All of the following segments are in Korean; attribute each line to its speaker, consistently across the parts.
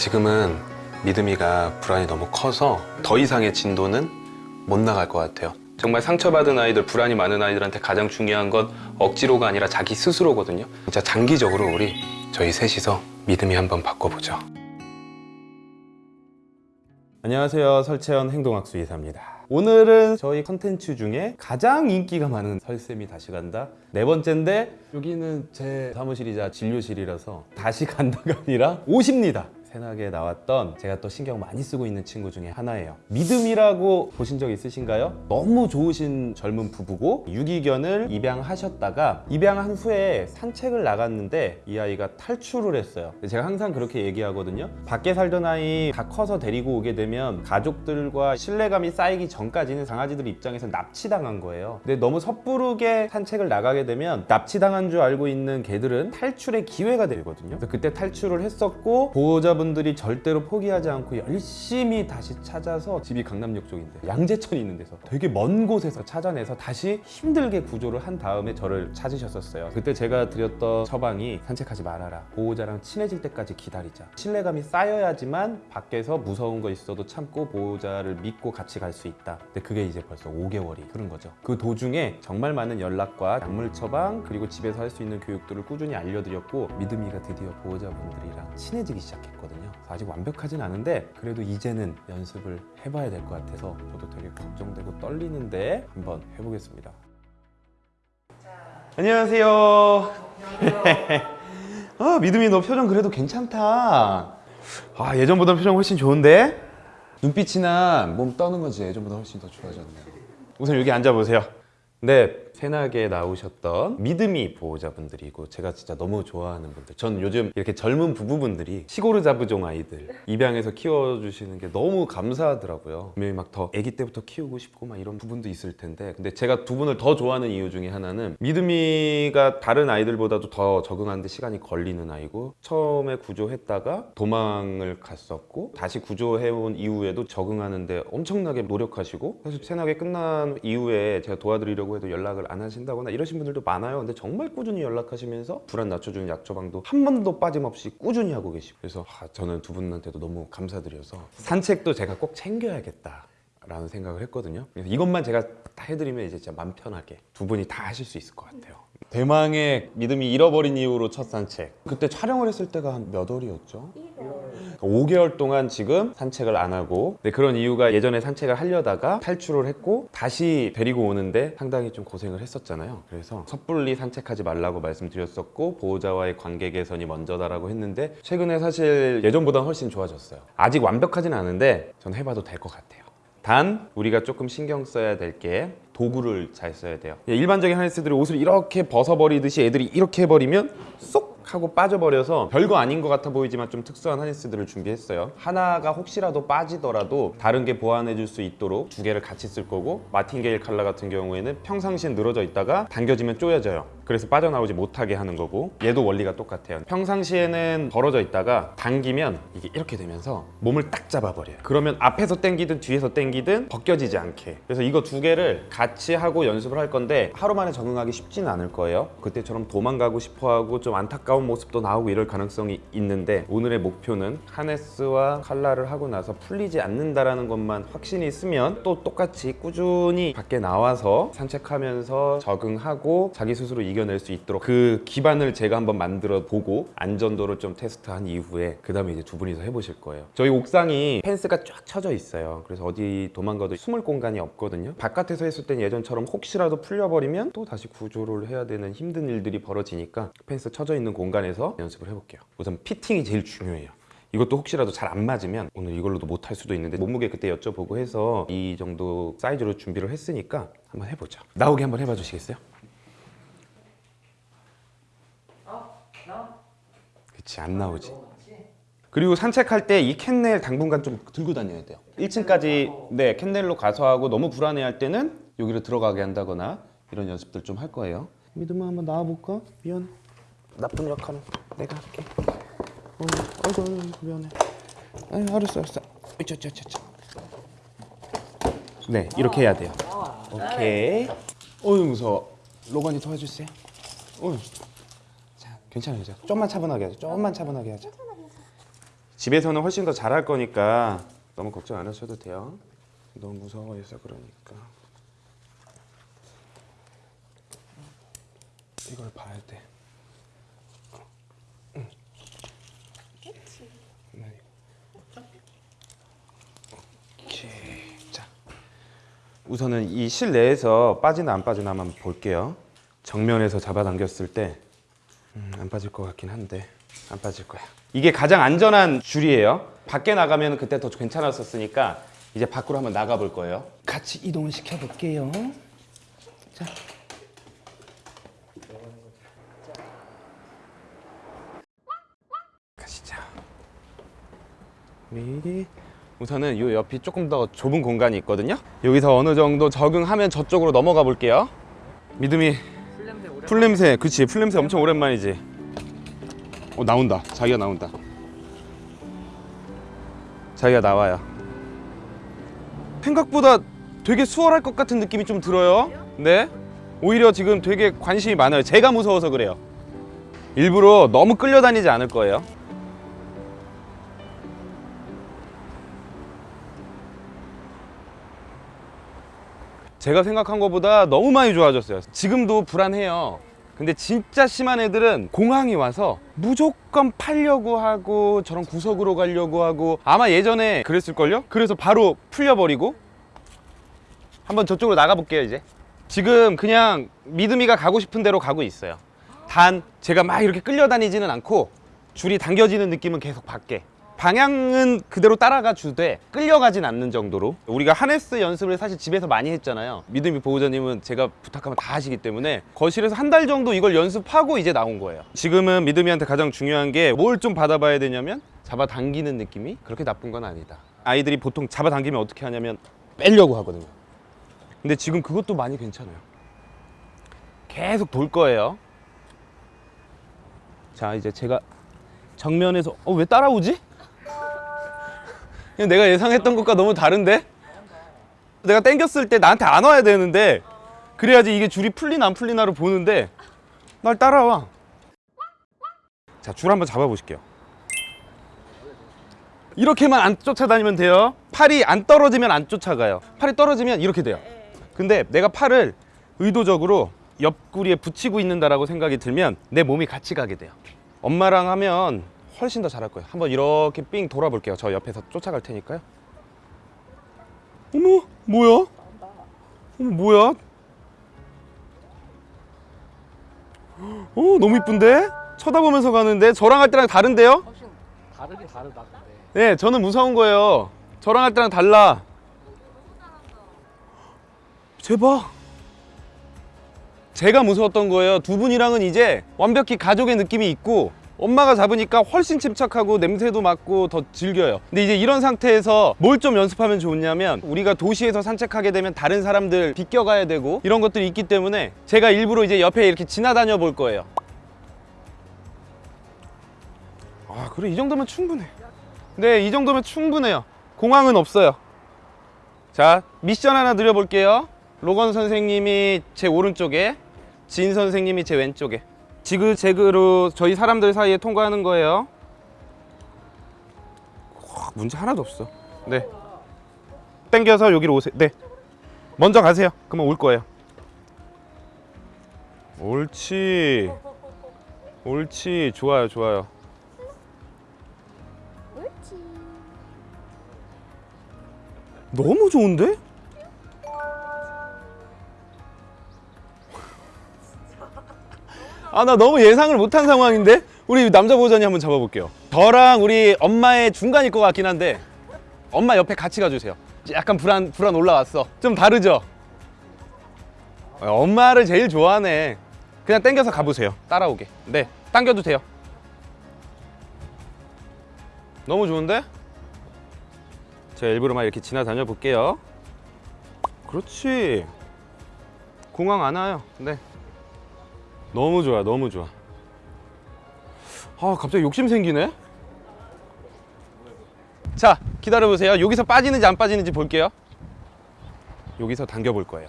Speaker 1: 지금은 믿음이가 불안이 너무 커서 더 이상의 진도는 못 나갈 것 같아요. 정말 상처받은 아이들, 불안이 많은 아이들한테 가장 중요한 건 억지로가 아니라 자기 스스로거든요. 진짜 장기적으로 우리 저희 셋이서 믿음이 한번 바꿔보죠. 안녕하세요. 설채연 행동학수 이사입니다. 오늘은 저희 컨텐츠 중에 가장 인기가 많은 설쌤이 다시 간다 네 번째인데 여기는 제 사무실이자 진료실이라서 다시 간다가 아니라 오십니다. 새나게 나왔던 제가 또 신경 많이 쓰고 있는 친구 중에 하나예요. 믿음이라고 보신 적 있으신가요? 너무 좋으신 젊은 부부고 유기견을 입양하셨다가 입양한 후에 산책을 나갔는데 이 아이가 탈출을 했어요. 제가 항상 그렇게 얘기하거든요. 밖에 살던 아이 다 커서 데리고 오게 되면 가족들과 신뢰감이 쌓이기 전까지는 강아지들 입장에서 납치당한 거예요. 근데 너무 섣부르게 산책을 나가게 되면 납치당한 줄 알고 있는 개들은 탈출의 기회가 되거든요. 그래서 그때 탈출을 했었고 보호자 분들이 절대로 포기하지 않고 열심히 다시 찾아서 집이 강남역 쪽인데 양재천이 있는 데서 되게 먼 곳에서 찾아내서 다시 힘들게 구조를 한 다음에 저를 찾으셨었어요. 그때 제가 드렸던 처방이 산책하지 말아라. 보호자랑 친해질 때까지 기다리자. 신뢰감이 쌓여야지만 밖에서 무서운 거 있어도 참고 보호자를 믿고 같이 갈 수 있다. 근데 그게 이제 벌써 5개월이 흐른 거죠. 그 도중에 정말 많은 연락과 약물 처방 그리고 집에서 할 수 있는 교육들을 꾸준히 알려드렸고 믿음이가 드디어 보호자분들이랑 친해지기 시작했거든요. 그래서 아직 완벽하진 않은데 그래도 이제는 연습을 해봐야 될 것 같아서 저도 되게 걱정되고 떨리는데 한번 해보겠습니다. 안녕하세요. 아 믿음이 너 표정 그래도 괜찮다. 아 예전보다 표정 훨씬 좋은데? 눈빛이나 몸 떠는 건지 예전보다 훨씬 더 좋아졌네요. 우선 여기 앉아보세요. 네, 새나게 나오셨던 믿음이 보호자분들이고 제가 진짜 너무 좋아하는 분들. 전 요즘 이렇게 젊은 부부분들이 시골의 자부종 아이들 입양해서 키워주시는 게 너무 감사하더라고요. 분명히 막 더 아기 때부터 키우고 싶고 막 이런 부분도 있을 텐데 근데 제가 두 분을 더 좋아하는 이유 중에 하나는 믿음이가 다른 아이들보다도 더 적응하는데 시간이 걸리는 아이고 처음에 구조했다가 도망을 갔었고 다시 구조해온 이후에도 적응하는데 엄청나게 노력하시고 사실 새나게 끝난 이후에 제가 도와드리려고 해도 연락을 안 하신다거나 이러신 분들도 많아요. 근데 정말 꾸준히 연락하시면서 불안 낮춰주는 약 처방도 한 번도 빠짐없이 꾸준히 하고 계시고. 그래서 아, 저는 두 분한테도 너무 감사드려서 산책도 제가 꼭 챙겨야겠다 라는 생각을 했거든요. 그래서 이것만 제가 다 해드리면 이제 진짜 맘 편하게 두 분이 다 하실 수 있을 것 같아요. 대망의 믿음이 잃어버린 이후로 첫 산책. 그때 촬영을 했을 때가 한 몇 월이었죠? 5개월 동안 지금 산책을 안 하고 근데 그런 이유가 예전에 산책을 하려다가 탈출을 했고 다시 데리고 오는데 상당히 좀 고생을 했었잖아요. 그래서 섣불리 산책하지 말라고 말씀드렸었고 보호자와의 관계 개선이 먼저다라고 했는데 최근에 사실 예전보다 훨씬 좋아졌어요. 아직 완벽하진 않은데 전 해봐도 될 것 같아요. 단 우리가 조금 신경 써야 될 게 도구를 잘 써야 돼요. 예, 일반적인 하네스들이 옷을 이렇게 벗어버리듯이 애들이 이렇게 해버리면 쏙 하고 빠져버려서 별거 아닌 것 같아 보이지만 좀 특수한 하네스들을 준비했어요. 하나가 혹시라도 빠지더라도 다른 게 보완해 줄 수 있도록 두 개를 같이 쓸 거고 마틴게일 칼라 같은 경우에는 평상시엔 늘어져 있다가 당겨지면 쪼여져요 그래서 빠져나오지 못하게 하는 거고 얘도 원리가 똑같아요. 평상시에는 벌어져 있다가 당기면 이게 이렇게 되면서 몸을 딱 잡아버려요. 그러면 앞에서 당기든 뒤에서 당기든 벗겨지지 않게. 그래서 이거 두 개를 같이 하고 연습을 할 건데 하루 만에 적응하기 쉽지는 않을 거예요. 그때처럼 도망가고 싶어하고 좀 안타까운 모습도 나오고 이럴 가능성이 있는데 오늘의 목표는 하네스와 칼라를 하고 나서 풀리지 않는다라는 것만 확신이 있으면 또 똑같이 꾸준히 밖에 나와서 산책하면서 적응하고 자기 스스로 이겨 낼 수 있도록 그 기반을 제가 한번 만들어 보고 안전도를 좀 테스트한 이후에 그 다음에 이제 두 분이서 해보실 거예요. 저희 옥상이 펜스가 쫙 쳐져 있어요. 그래서 어디 도망가도 숨을 공간이 없거든요. 바깥에서 했을 땐 예전처럼 혹시라도 풀려버리면 또 다시 구조를 해야 되는 힘든 일들이 벌어지니까 펜스 쳐져 있는 공간에서 연습을 해볼게요. 우선 피팅이 제일 중요해요. 이것도 혹시라도 잘 안 맞으면 오늘 이걸로도 못할 수도 있는데 몸무게 그때 여쭤보고 해서 이 정도 사이즈로 준비를 했으니까 한번 해보죠. 나오게 한번 해봐 주시겠어요? 그치 안 나오지 그리고 산책할 때 이 캔넬 당분간 좀 들고 다녀야 돼요 1층까지 네 캔넬로 가서 하고 너무 불안해할 때는 여기로 들어가게 한다거나 이런 연습들 좀 할 거예요 믿음아 한번 나와볼까? 미안 나쁜 역할은 내가 할게. 어, 아이고, 아이고, 미안해. 아이, 알았어, 알았어. 이차, 이차, 이차. 네, 이렇게 해야 돼요. 오케이. 어휴, 무서워. 로건이 도와주세요. 어휴. 자, 괜찮아요. 자, 좀만 차분하게 하자. 좀만 차분하게 하자. 집에서는 훨씬 더 잘할 거니까 너무 걱정 안 하셔도 돼요. 너무 무서워해서 그러니까. 이걸 봐야 돼. 우선은 이 실내에서 빠지나 안 빠지나 한번 볼게요. 정면에서 잡아당겼을 때 음, 안 빠질 것 같긴 한데 안 빠질 거야. 이게 가장 안전한 줄이에요. 밖에 나가면 그때 더 괜찮았었으니까 이제 밖으로 한번 나가 볼 거예요. 같이 이동을 시켜 볼게요. 자. 가시죠. 미리 우선은 이 옆이 조금 더 좁은 공간이 있거든요. 여기서 어느 정도 적응하면 저쪽으로 넘어가 볼게요. 믿음이 풀냄새, 그치 풀냄새 엄청 오랜만이지. 어 나온다. 자기가 나온다. 자기가 나와요. 생각보다 되게 수월할 것 같은 느낌이 좀 들어요. 네. 오히려 지금 되게 관심이 많아요. 제가 무서워서 그래요. 일부러 너무 끌려다니지 않을 거예요. 제가 생각한 것보다 너무 많이 좋아졌어요. 지금도 불안해요. 근데 진짜 심한 애들은 공항이 와서 무조건 팔려고 하고 저런 구석으로 가려고 하고 아마 예전에 그랬을걸요? 그래서 바로 풀려버리고 한번 저쪽으로 나가볼게요 이제 지금 그냥 믿음이가 가고 싶은 대로 가고 있어요 단 제가 막 이렇게 끌려다니지는 않고 줄이 당겨지는 느낌은 계속 받게 방향은 그대로 따라가 주되 끌려가진 않는 정도로. 우리가 하네스 연습을 사실 집에서 많이 했잖아요. 믿음이 보호자님은 제가 부탁하면 다 하시기 때문에 거실에서 한 달 정도 이걸 연습하고 이제 나온 거예요. 지금은 믿음이한테 가장 중요한 게 뭘 좀 받아봐야 되냐면 잡아당기는 느낌이 그렇게 나쁜 건 아니다. 아이들이 보통 잡아당기면 어떻게 하냐면 빼려고 하거든요. 근데 지금 그것도 많이 괜찮아요. 계속 돌 거예요. 자 이제 제가 정면에서 어 왜 따라오지? 내가 예상했던 것과 너무 다른데? 내가 땡겼을 때 나한테 안 와야 되는데 그래야지 이게 줄이 풀리나 안 풀리나를 보는데 날 따라와. 자 줄 한번 잡아보실게요. 이렇게만 안 쫓아다니면 돼요. 팔이 안 떨어지면 안 쫓아가요. 팔이 떨어지면 이렇게 돼요. 근데 내가 팔을 의도적으로 옆구리에 붙이고 있는다라고 생각이 들면 내 몸이 같이 가게 돼요. 엄마랑 하면 훨씬 더 잘할 거예요. 한번 이렇게 삥 돌아볼게요. 저 옆에서 쫓아갈 테니까요. 어머 뭐야? 어머 뭐야? 어 너무 이쁜데? 쳐다보면서 가는데? 저랑 할 때랑 다른데요?
Speaker 2: 훨씬 다르긴 다르다 근데.
Speaker 1: 네 저는 무서운 거예요. 저랑 할 때랑 달라. 제발. 제가 무서웠던 거예요. 두 분이랑은 이제 완벽히 가족의 느낌이 있고 엄마가 잡으니까 훨씬 침착하고 냄새도 맡고 더 즐겨요. 근데 이제 이런 상태에서 뭘 좀 연습하면 좋냐면 우리가 도시에서 산책하게 되면 다른 사람들 비껴가야 되고 이런 것들이 있기 때문에 제가 일부러 이제 옆에 이렇게 지나다녀 볼 거예요. 아 그래 이 정도면 충분해. 네 이 정도면 충분해요. 공항은 없어요. 자 미션 하나 드려볼게요. 로건 선생님이 제 오른쪽에 진 선생님이 제 왼쪽에 지그재그로 저희 사람들 사이에 통과하는 거예요. 와, 문제 하나도 없어. 네. 땡겨서 여기로 오세요. 네. 먼저 가세요. 그러면 올 거예요. 옳지. 옳지. 좋아요 좋아요.
Speaker 3: 옳지.
Speaker 1: 너무 좋은데? 아 나 너무 예상을 못한 상황인데 우리 남자 보호자님 한번 잡아볼게요 저랑 우리 엄마의 중간일 것 같긴 한데 엄마 옆에 같이 가주세요 약간 불안 불안 올라왔어 좀 다르죠? 어, 엄마를 제일 좋아하네 그냥 땡겨서 가보세요 따라오게 네 당겨도 돼요 너무 좋은데? 제가 일부러 막 이렇게 지나다녀 볼게요. 그렇지. 공항 안 와요. 네. 너무 좋아, 너무 좋아. 아 갑자기 욕심 생기네. 자 기다려 보세요. 여기서 빠지는지 안 빠지는지 볼게요. 여기서 당겨 볼 거예요.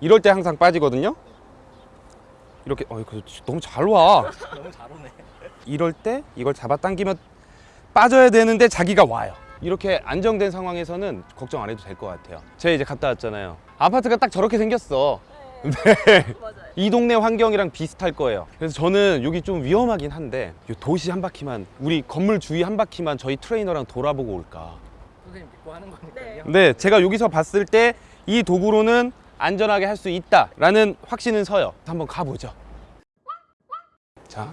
Speaker 1: 이럴 때 항상 빠지거든요. 이렇게 어 이거 너무 잘 와.
Speaker 2: 너무 잘 오네.
Speaker 1: 이럴 때 이걸 잡아 당기면 빠져야 되는데 자기가 와요. 이렇게 안정된 상황에서는 걱정 안 해도 될 것 같아요. 제가 이제 갔다 왔잖아요. 아파트가 딱 저렇게 생겼어. 네. 이 동네 환경이랑 비슷할 거예요. 그래서 저는 여기 좀 위험하긴 한데 이 도시 한 바퀴만 우리 건물 주위 한 바퀴만 저희 트레이너랑 돌아보고 올까.
Speaker 2: 선생님 믿고 하는 거니까요.
Speaker 1: 근데 제가 여기서 봤을 때 이 도구로는 안전하게 할 수 있다 라는 확신은 서요. 한번 가보죠. 자,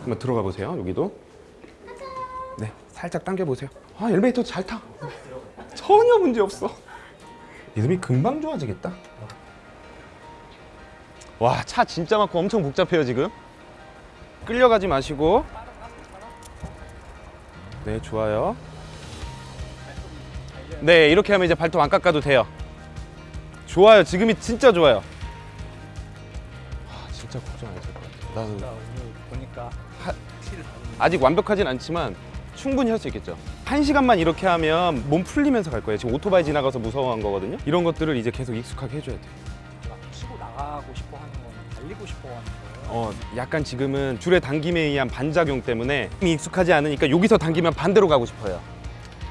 Speaker 1: 한번 들어가 보세요. 여기도. 네, 살짝 당겨 보세요. 아, 엘리베이터 잘 타. 전혀 문제 없어. 리듬이 금방 좋아지겠다. 와, 차 진짜 많고 엄청 복잡해요 지금. 끌려가지 마시고. 네, 좋아요. 네, 이렇게 하면 이제 발톱 안 깎아도 돼요. 좋아요. 지금이 진짜 좋아요. 아, 진짜 걱정 안 해도 될것 같아. 나는
Speaker 2: 보니까
Speaker 1: 하- 아직 완벽하진 않지만 충분히 할 수 있겠죠. 한 시간만 이렇게 하면 몸 풀리면서 갈 거예요. 지금 오토바이 지나가서 무서워한 거거든요. 이런 것들을 이제 계속 익숙하게 해줘야 돼요.
Speaker 2: 나가고 싶어 하는 건 달리고 싶어 하는 거예요.
Speaker 1: 어, 약간 지금은 줄의 당김에 의한 반작용 때문에 익숙하지 않으니까 여기서 당기면 반대로 가고 싶어요.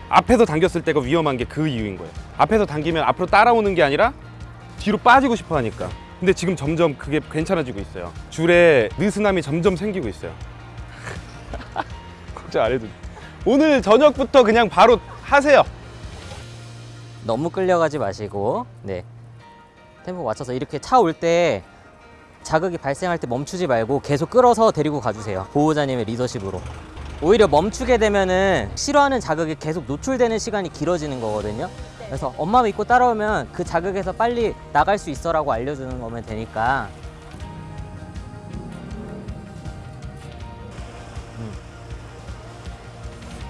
Speaker 1: 앞에서 당겼을 때가 위험한 게 그 이유인 거예요. 앞에서 당기면 앞으로 따라오는 게 아니라 뒤로 빠지고 싶어 하니까. 근데 지금 점점 그게 괜찮아지고 있어요. 줄에 느슨함이 점점 생기고 있어요. 걱정 안 해도 돼. 오늘 저녁부터 그냥 바로 하세요.
Speaker 3: 너무 끌려가지 마시고 네 템포 맞춰서 이렇게 차 올 때 자극이 발생할 때 멈추지 말고 계속 끌어서 데리고 가주세요. 보호자님의 리더십으로. 오히려 멈추게 되면은 싫어하는 자극이 계속 노출되는 시간이 길어지는 거거든요. 그래서 엄마 믿고 따라오면 그 자극에서 빨리 나갈 수 있어 라고 알려주는 거면 되니까.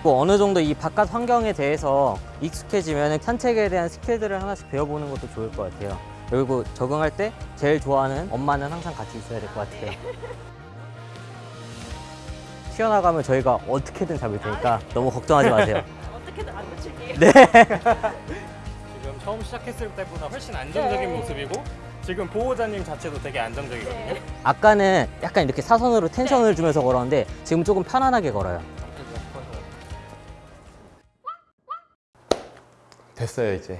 Speaker 3: 뭐 어느 정도 이 바깥 환경에 대해서 익숙해지면 산책에 대한 스킬들을 하나씩 배워보는 것도 좋을 것 같아요. 그리고 적응할 때 제일 좋아하는 엄마는 항상 같이 있어야 될 것 같아요. 튀어나가면 저희가 어떻게든 잡을 테니까 너무 걱정하지 마세요.
Speaker 4: 어떻게든 안 놓칠게요.
Speaker 3: 네.
Speaker 5: 지금 처음 시작했을 때보다 훨씬 안정적인
Speaker 4: 네.
Speaker 5: 모습이고 지금 보호자님 자체도 되게 안정적이거든요.
Speaker 3: 아까는 약간 이렇게 사선으로 텐션을 주면서 걸었는데 지금 조금 편안하게 걸어요.
Speaker 1: 됐어요 이제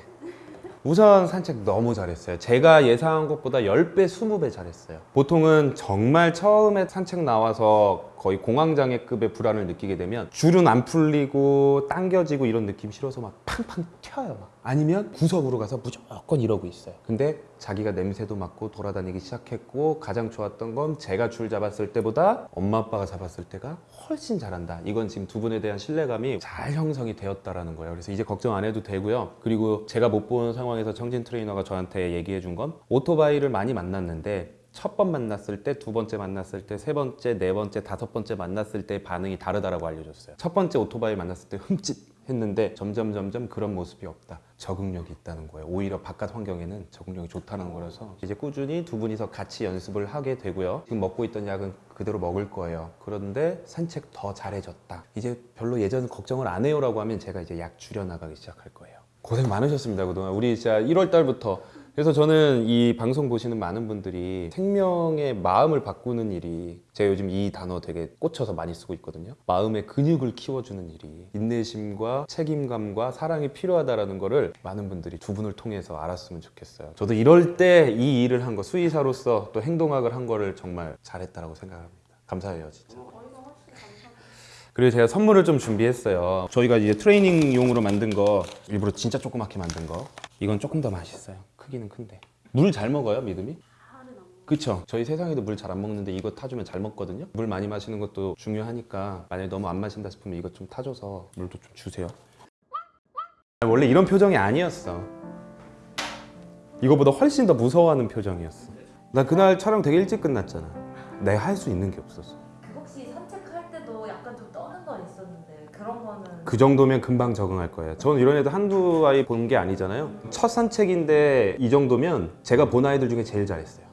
Speaker 1: 우선 산책 너무 잘했어요. 제가 예상한 것보다 10배 20배 잘했어요. 보통은 정말 처음에 산책 나와서 거의 공황장애급의 불안을 느끼게 되면 줄은 안 풀리고 당겨지고 이런 느낌 싫어서 막 팡팡 튀어요 막. 아니면 구석으로 가서 무조건 이러고 있어요. 근데 자기가 냄새도 맡고 돌아다니기 시작했고 가장 좋았던 건 제가 줄 잡았을 때보다 엄마 아빠가 잡았을 때가 훨씬 잘한다. 이건 지금 두 분에 대한 신뢰감이 잘 형성이 되었다라는 거예요. 그래서 이제 걱정 안 해도 되고요. 그리고 제가 못 본 상황에서 청진 트레이너가 저한테 얘기해 준 건 오토바이를 많이 만났는데 첫 번 만났을 때, 두 번째 만났을 때, 세 번째, 네 번째, 다섯 번째 만났을 때 반응이 다르다라고 알려줬어요. 첫 번째 오토바이 만났을 때 흠칫 했는데 점점 점점 그런 모습이 없다. 적응력이 있다는 거예요. 오히려 바깥 환경에는 적응력이 좋다는 거라서 이제 꾸준히 두 분이서 같이 연습을 하게 되고요. 지금 먹고 있던 약은 그대로 먹을 거예요. 그런데 산책 더 잘해졌다. 이제 별로 예전 걱정을 안 해요라고 하면 제가 이제 약 줄여 나가기 시작할 거예요. 고생 많으셨습니다 그동안 우리 진짜 1월 달부터 그래서 저는 이 방송 보시는 많은 분들이 생명의 마음을 바꾸는 일이 제가 요즘 이 단어 되게 꽂혀서 많이 쓰고 있거든요. 마음의 근육을 키워주는 일이 인내심과 책임감과 사랑이 필요하다라는 거를 많은 분들이 두 분을 통해서 알았으면 좋겠어요. 저도 이럴 때 이 일을 한 거 수의사로서 또 행동학을 한 거를 정말 잘했다라고 생각합니다. 감사해요 진짜 그리고 제가 선물을 좀 준비했어요. 저희가 이제 트레이닝용으로 만든 거 일부러 진짜 조그맣게 만든 거. 이건 조금 더 맛있어요. 크기는 큰데. 물 잘 먹어요, 믿음이? 그쵸. 저희 세상에도 물 잘 안 먹는데 이거 타주면 잘 먹거든요. 물 많이 마시는 것도 중요하니까 만약에 너무 안 마신다 싶으면 이거 좀 타줘서 물도 좀 주세요. 원래 이런 표정이 아니었어. 이거보다 훨씬 더 무서워하는 표정이었어. 나 그날 촬영 되게 일찍 끝났잖아. 내가 할 수 있는 게 없었어. 그 정도면 금방 적응할 거예요. 저는 이런 애들 한두 아이 본 게 아니잖아요. 첫 산책인데 이 정도면 제가 본 아이들 중에 제일 잘했어요.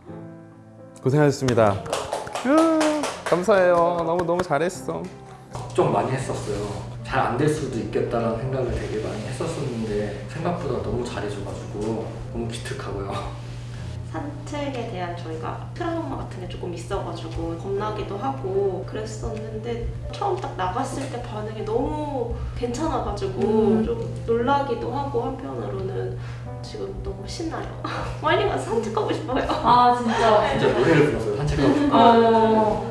Speaker 1: 고생하셨습니다. 감사해요. 너무 너무 잘했어.
Speaker 6: 걱정 많이 했었어요. 잘 안 될 수도 있겠다라는 생각을 되게 많이 했었었는데 생각보다 너무 잘해줘가지고 너무 기특하고요.
Speaker 7: 산책에 대한 저희가 트라우마 같은 게 조금 있어가지고 겁나기도 하고 그랬었는데 처음 딱 나갔을 때 반응이 너무 괜찮아가지고
Speaker 4: 음.
Speaker 7: 좀 놀라기도 하고 한편으로는 지금 너무 신나요. 빨리 가서 산책하고 싶어요.
Speaker 4: 아 진짜.
Speaker 6: 진짜 노래를 불렀어요 산책하고 싶어.
Speaker 4: 어.